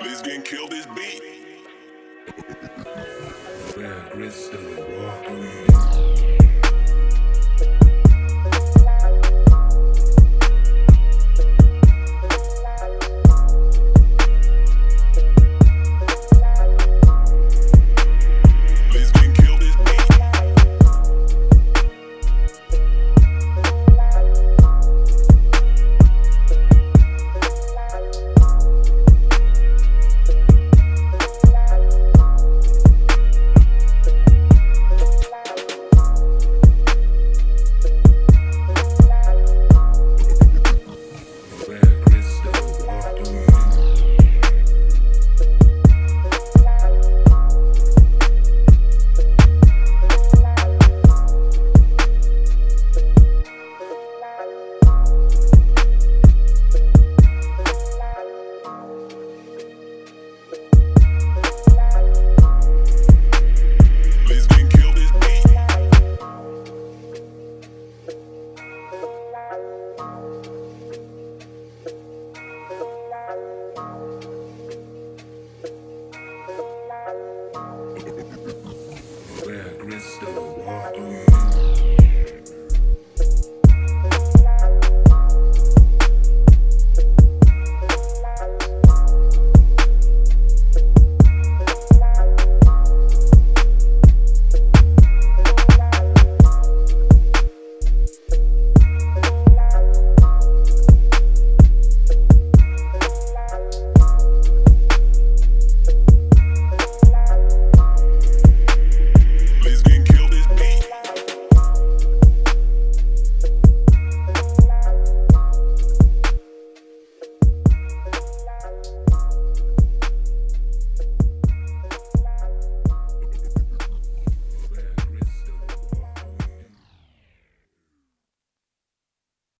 Please getting killed this beat. Rare crystal walk?